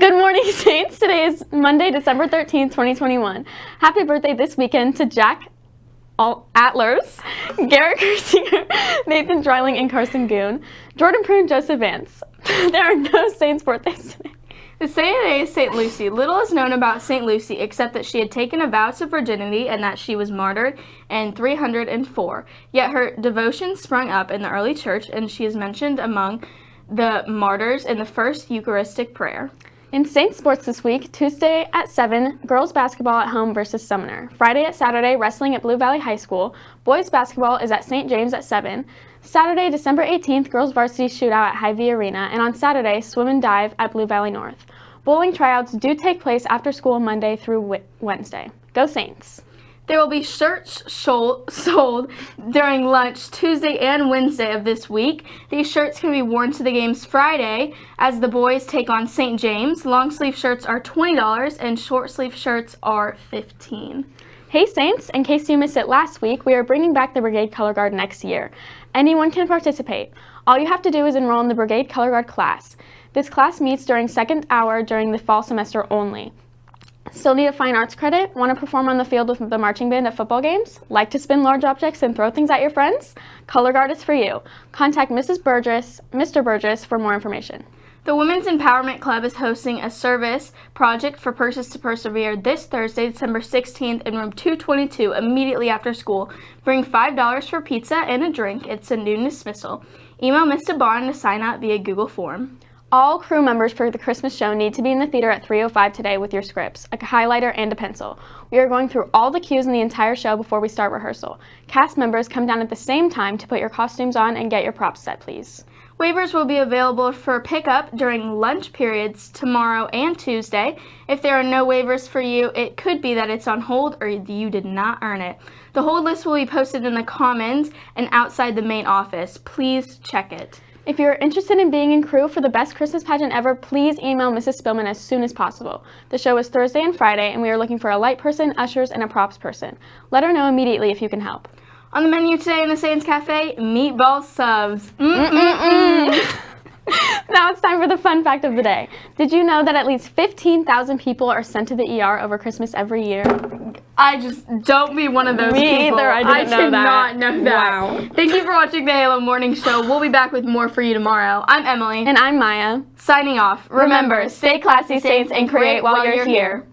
Good morning, Saints. Today is Monday, December 13th, 2021. Happy birthday this weekend to Jack Atlers, Garrett Kersinger, Nathan Dryling, and Carson Goon, Jordan Prune, Joseph Vance. there are no Saints birthdays today. The saint today is St. Lucy. Little is known about St. Lucy except that she had taken a vow to virginity and that she was martyred in 304. Yet her devotion sprung up in the early church and she is mentioned among the martyrs in the first Eucharistic prayer. In Saints Sports this week, Tuesday at 7, girls basketball at home versus Sumner. Friday at Saturday, wrestling at Blue Valley High School. Boys basketball is at St. James at 7. Saturday, December 18th, girls varsity shootout at Hy-Vee Arena. And on Saturday, swim and dive at Blue Valley North. Bowling tryouts do take place after school Monday through Wednesday. Go Saints! There will be shirts sold during lunch Tuesday and Wednesday of this week. These shirts can be worn to the games Friday as the boys take on St. James. Long sleeve shirts are $20 and short sleeve shirts are 15 Hey Saints, in case you missed it last week, we are bringing back the Brigade Color Guard next year. Anyone can participate. All you have to do is enroll in the Brigade Color Guard class. This class meets during second hour during the fall semester only. Still need a fine arts credit? Want to perform on the field with the marching band at football games? Like to spin large objects and throw things at your friends? Color Guard is for you. Contact Mrs. Burgess, Mr. Burgess for more information. The Women's Empowerment Club is hosting a service project for Purses to Persevere this Thursday, December 16th in room 222 immediately after school. Bring $5 for pizza and a drink. It's a noon dismissal. Email Mr. Bond to sign up via Google Form. All crew members for the Christmas show need to be in the theater at 3.05 today with your scripts, a highlighter, and a pencil. We are going through all the cues in the entire show before we start rehearsal. Cast members come down at the same time to put your costumes on and get your props set, please. Waivers will be available for pickup during lunch periods tomorrow and Tuesday. If there are no waivers for you, it could be that it's on hold or you did not earn it. The hold list will be posted in the Commons and outside the main office. Please check it. If you're interested in being in crew for the best Christmas pageant ever, please email Mrs. Spillman as soon as possible. The show is Thursday and Friday, and we are looking for a light person, ushers, and a props person. Let her know immediately if you can help. On the menu today in the Saints Cafe, meatball subs. Mm -mm -mm. Now it's time for the fun fact of the day. Did you know that at least 15,000 people are sent to the ER over Christmas every year? I just don't be one of those Me people. either. I didn't I know did that. not know that. Wow. Thank you for watching the Halo Morning Show. We'll be back with more for you tomorrow. I'm Emily. And I'm Maya. Signing off. Remember, stay classy, Saints, and create while you're here.